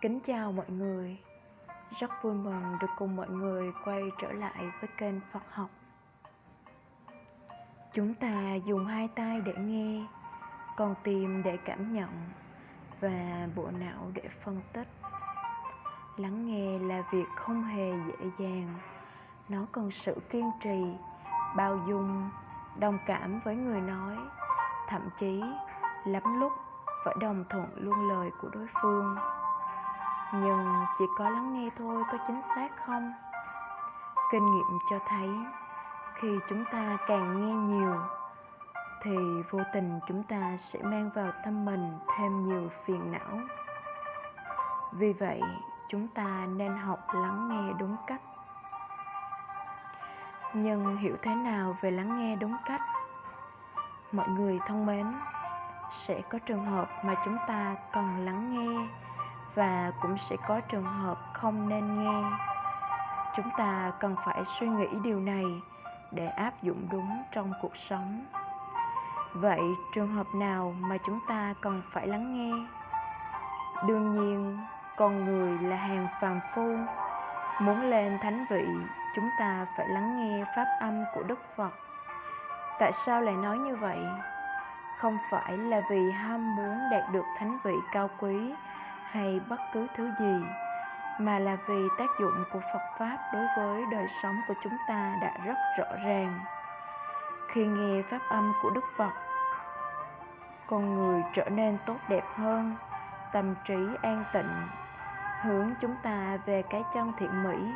Kính chào mọi người. Rất vui mừng được cùng mọi người quay trở lại với kênh Phật học. Chúng ta dùng hai tay để nghe còn tim để cảm nhận Và bộ não để phân tích. Lắng nghe là việc không hề dễ dàng. Nó cần sự kiên trì, bao dung, đồng cảm với người nói. Thậm chí lắm lúc phải đồng thuận luôn lời của đối phương nhưng chỉ có lắng nghe thôi, có chính xác không? Kinh nghiệm cho thấy, khi chúng ta càng nghe nhiều, thì vô tình chúng ta sẽ mang vào tâm mình thêm nhiều phiền não. Vì vậy, chúng ta nên học lắng nghe đúng cách. Nhưng hiểu thế nào về lắng nghe đúng cách? Mọi người thân mến, sẽ có trường hợp mà chúng ta cần lắng nghe và cũng sẽ có trường hợp không nên nghe. Chúng ta cần phải suy nghĩ điều này để áp dụng đúng trong cuộc sống. Vậy trường hợp nào mà chúng ta cần phải lắng nghe? Đương nhiên, con người là hàng phàm phu. Muốn lên thánh vị, chúng ta phải lắng nghe pháp âm của đức phật. Tại sao lại nói như vậy? Không phải là vì ham muốn đạt được thánh vị cao quý hay bất cứ thứ gì, mà là vì tác dụng của phật pháp đối với đời sống của chúng ta đã rất rõ ràng. Khi nghe pháp âm của đức phật, con người trở nên tốt đẹp hơn, tâm trí an tịnh, hướng chúng ta về cái chân thiện mỹ,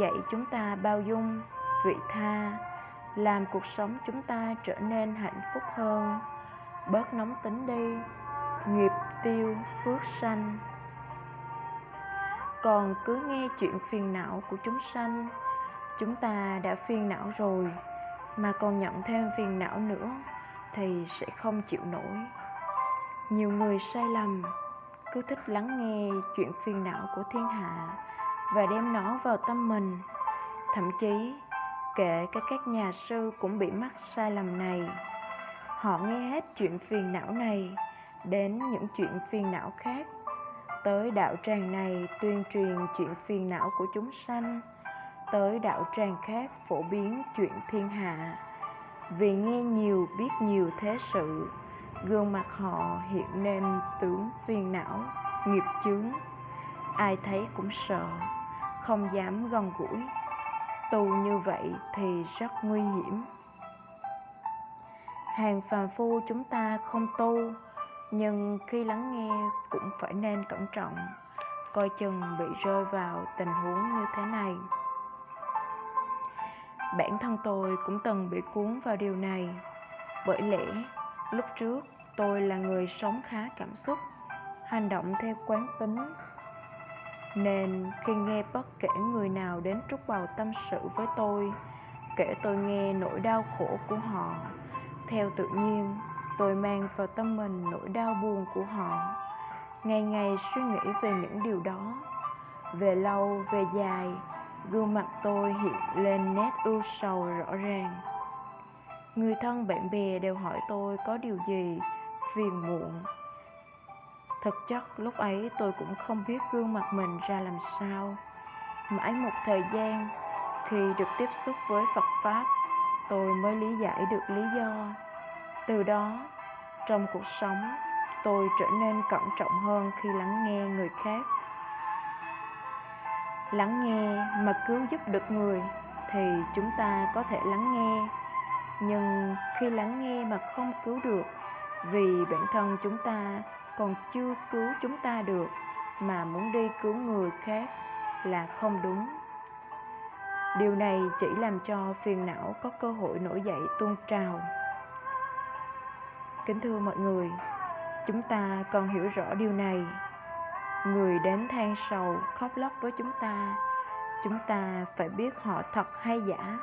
dạy chúng ta bao dung, vị tha, làm cuộc sống chúng ta trở nên hạnh phúc hơn. Bớt nóng tính đi nghiệp tiêu phước sanh. Còn cứ nghe chuyện phiền não của chúng sanh, chúng ta đã phiền não rồi, mà còn nhận thêm phiền não nữa thì sẽ không chịu nổi. Nhiều người sai lầm, cứ thích lắng nghe chuyện phiền não của thiên hạ và đem nó vào tâm mình. Thậm chí, kể cả các nhà sư cũng bị mắc sai lầm này. Họ nghe hết chuyện phiền não này đến những chuyện phiền não khác. Tới đạo tràng này tuyên truyền chuyện phiền não của chúng sanh. Tới đạo tràng khác phổ biến chuyện thiên hạ. Vì nghe nhiều, biết nhiều thế sự, gương mặt họ hiện nên tướng phiền não, nghiệp chướng. Ai thấy cũng sợ, không dám gần gũi. Tu như vậy thì rất nguy hiểm. Hàng phàm phu chúng ta không tu nhưng khi lắng nghe cũng phải nên cẩn trọng, coi chừng bị rơi vào tình huống như thế này. Bản thân tôi cũng từng bị cuốn vào điều này, bởi lẽ lúc trước tôi là người sống khá cảm xúc, hành động theo quán tính. Nên khi nghe bất kể người nào đến trút bầu tâm sự với tôi, kể tôi nghe nỗi đau khổ của họ, theo tự nhiên tôi mang vào tâm mình nỗi đau buồn của họ. Ngày ngày suy nghĩ về những điều đó. Về lâu, về dài, gương mặt tôi hiện lên nét ưu sầu rõ ràng. Người thân, bạn bè đều hỏi tôi có điều gì phiền muộn. Thực chất, lúc ấy tôi cũng không biết gương mặt mình ra làm sao. Mãi một thời gian, khi được tiếp xúc với phật pháp, tôi mới lý giải được lý do từ đó, trong cuộc sống, tôi trở nên cẩn trọng hơn khi lắng nghe người khác. Lắng nghe mà cứu giúp được người thì chúng ta có thể lắng nghe. Nhưng khi lắng nghe mà không cứu được, vì bản thân chúng ta còn chưa cứu chúng ta được, mà muốn đi cứu người khác là không đúng. Điều này chỉ làm cho phiền não có cơ hội nổi dậy tuôn trào kính thưa mọi người, chúng ta cần hiểu rõ điều này. Người đến than sầu khóc lóc với chúng ta chúng ta phải biết họ thật hay giả.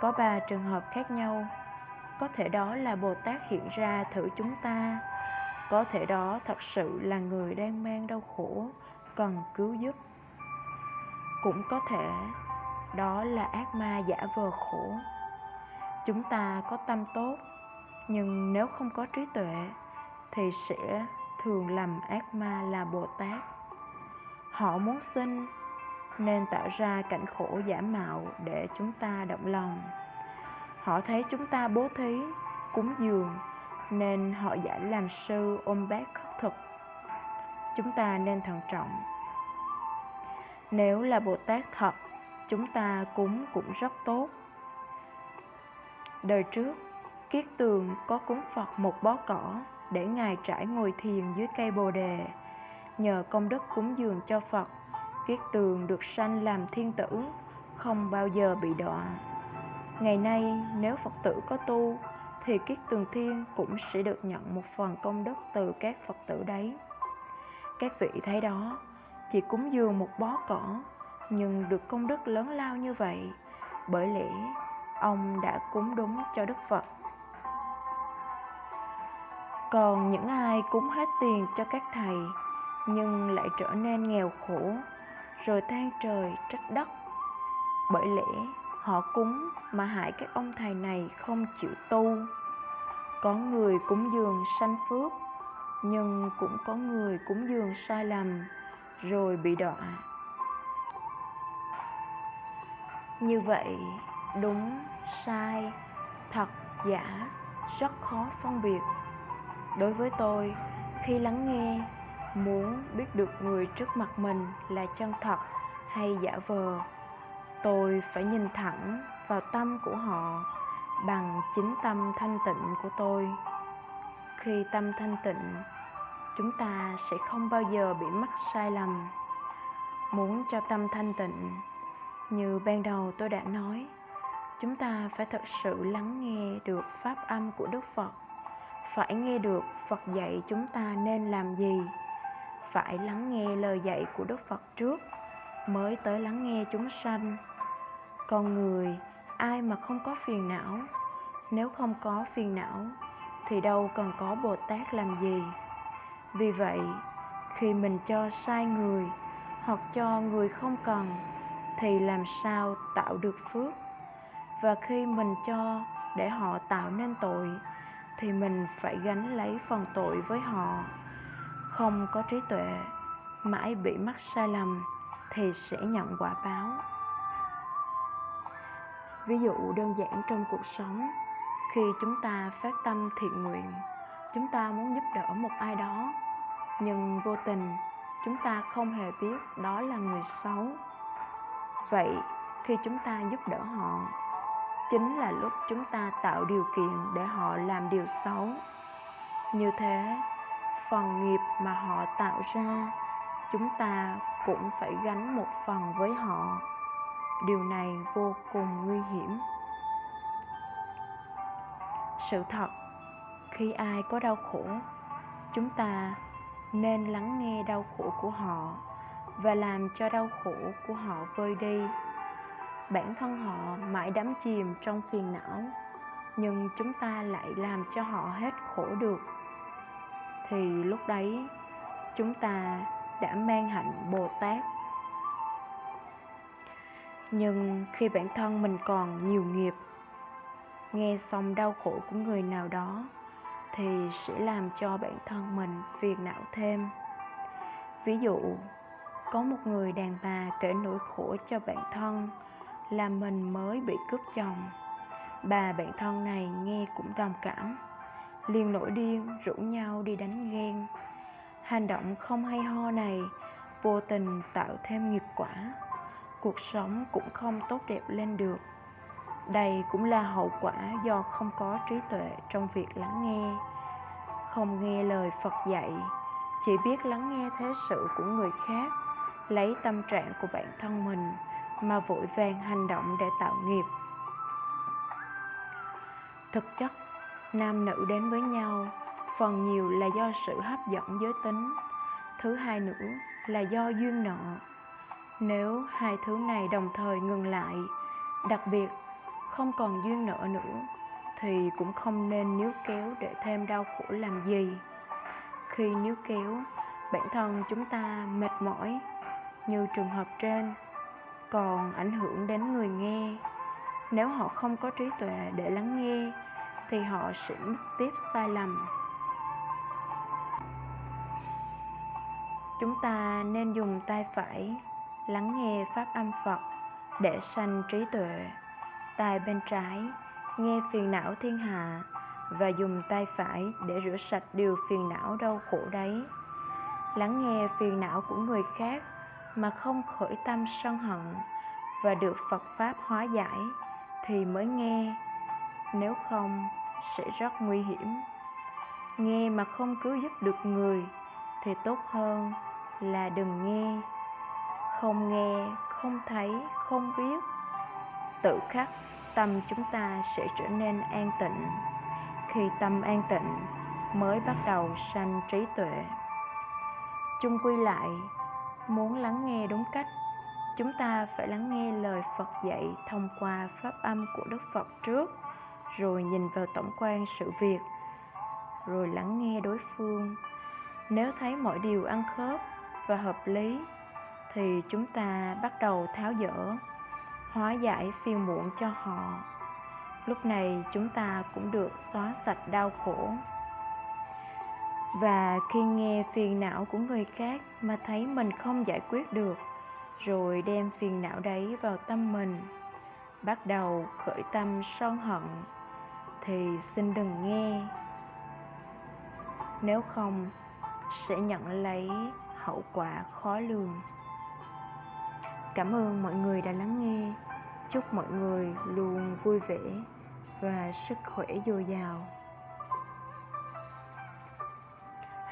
Có ba trường hợp khác nhau. Có thể đó là bồ tát hiện ra thử chúng ta. Có thể đó thật sự là người đang mang đau khổ, cần cứu giúp. Cũng có thể đó là ác ma giả vờ khổ. Chúng ta có tâm tốt nhưng nếu không có trí tuệ, thì sẽ thường lầm ác ma là bồ tát. Họ muốn sinh nên tạo ra cảnh khổ giả mạo để chúng ta động lòng. Họ thấy chúng ta bố thí, cúng dường, nên họ giả làm sư ôm bác khất thực. Chúng ta nên thận trọng. Nếu là bồ tát thật, chúng ta cúng cũng rất tốt. Đời trước kiết tường có cúng phật một bó cỏ để ngài trải ngồi thiền dưới cây bồ đề. Nhờ công đức cúng dường cho phật, kiết tường được sanh làm thiên tử, không bao giờ bị đọa. Ngày nay, nếu phật tử có tu, thì kiết tường thiên cũng sẽ được nhận một phần công đức từ các phật tử đấy. Các vị thấy đó, chỉ cúng dường một bó cỏ, nhưng được công đức lớn lao như vậy, bởi lẽ ông đã cúng đúng cho đức phật còn những ai cúng hết tiền cho các thầy, nhưng lại trở nên nghèo khổ, rồi than trời trách đất. Bởi lẽ, họ cúng mà hại các ông thầy này không chịu tu. Có người cúng dường sanh phước, nhưng cũng có người cúng dường sai lầm, rồi bị đọa. Như vậy, đúng, sai, thật, giả, rất khó phân biệt đối với tôi. Khi lắng nghe, muốn biết được người trước mặt mình là chân thật hay giả vờ, tôi phải nhìn thẳng vào tâm của họ bằng chính tâm thanh tịnh của tôi. Khi tâm thanh tịnh, chúng ta sẽ không bao giờ bị mắc sai lầm. Muốn cho tâm thanh tịnh, như ban đầu tôi đã nói, chúng ta phải thật sự lắng nghe được pháp âm của đức phật phải nghe được phật dạy chúng ta nên làm gì? Phải lắng nghe lời dạy của đức phật trước, mới tới lắng nghe chúng sanh. Con người, ai mà không có phiền não? Nếu không có phiền não, thì đâu cần có bồ tát làm gì? Vì vậy, khi mình cho sai người hoặc cho người không cần, thì làm sao tạo được phước? Và khi mình cho để họ tạo nên tội thì mình phải gánh lấy phần tội với họ. Không có trí tuệ, mãi bị mắc sai lầm thì sẽ nhận quả báo. Ví dụ đơn giản trong cuộc sống, khi chúng ta phát tâm thiện nguyện, chúng ta muốn giúp đỡ một ai đó, nhưng vô tình chúng ta không hề biết đó là người xấu. Vậy khi chúng ta giúp đỡ họ chính là lúc chúng ta tạo điều kiện để họ làm điều xấu. Như thế, phần nghiệp mà họ tạo ra, chúng ta cũng phải gánh một phần với họ. Điều này vô cùng nguy hiểm. Sự thật, khi ai có đau khổ, chúng ta nên lắng nghe đau khổ của họ và làm cho đau khổ của họ vơi đi bản thân họ mãi đắm chìm trong phiền não, nhưng chúng ta lại làm cho họ hết khổ được. Thì lúc đấy, chúng ta đã mang hạnh bồ tát. Nhưng khi bản thân mình còn nhiều nghiệp, nghe xong đau khổ của người nào đó, thì sẽ làm cho bản thân mình phiền não thêm. Ví dụ, có một người đàn bà kể nỗi khổ cho bản thân là mình mới bị cướp chồng. Bà bạn thân này nghe cũng đồng cảm. Liền nổi điên, rủ nhau đi đánh ghen. Hành động không hay ho này, vô tình tạo thêm nghiệp quả. Cuộc sống cũng không tốt đẹp lên được. Đây cũng là hậu quả do không có trí tuệ trong việc lắng nghe. Không nghe lời phật dạy, chỉ biết lắng nghe thế sự của người khác, lấy tâm trạng của bản thân mình mà vội vàng hành động để tạo nghiệp. Thực chất, nam nữ đến với nhau, phần nhiều là do sự hấp dẫn giới tính, thứ hai nữa là do duyên nợ. Nếu hai thứ này đồng thời ngừng lại, đặc biệt không còn duyên nợ nữa, thì cũng không nên níu kéo để thêm đau khổ làm gì. Khi níu kéo, bản thân chúng ta mệt mỏi, như trường hợp trên còn ảnh hưởng đến người nghe. Nếu họ không có trí tuệ để lắng nghe, thì họ sẽ mất tiếp sai lầm. Chúng ta nên dùng tay phải lắng nghe pháp âm phật để sanh trí tuệ. Tay bên trái, nghe phiền não thiên hạ và dùng tay phải để rửa sạch điều phiền não đau khổ đấy. Lắng nghe phiền não của người khác mà không khởi tâm sân hận và được phật pháp hóa giải thì mới nghe. Nếu không, sẽ rất nguy hiểm. Nghe mà không cứu giúp được người thì tốt hơn là đừng nghe. Không nghe, không thấy, không biết. Tự khắc, tâm chúng ta sẽ trở nên an tịnh. Khi tâm an tịnh, mới bắt đầu sanh trí tuệ. Chung quy lại muốn lắng nghe đúng cách, chúng ta phải lắng nghe lời phật dạy thông qua pháp âm của đức phật trước, rồi nhìn vào tổng quan sự việc, rồi lắng nghe đối phương. Nếu thấy mọi điều ăn khớp và hợp lý, thì chúng ta bắt đầu tháo dỡ, hóa giải phiền muộn cho họ. Lúc này chúng ta cũng được xóa sạch đau khổ và khi nghe phiền não của người khác mà thấy mình không giải quyết được, rồi đem phiền não đấy vào tâm mình, bắt đầu khởi tâm son hận, thì xin đừng nghe. Nếu không, sẽ nhận lấy hậu quả khó lường. Cảm ơn mọi người đã lắng nghe. Chúc mọi người luôn vui vẻ và sức khỏe dồi dào.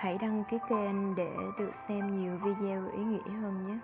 Hãy đăng ký kênh để được xem nhiều video ý nghĩa hơn nhé.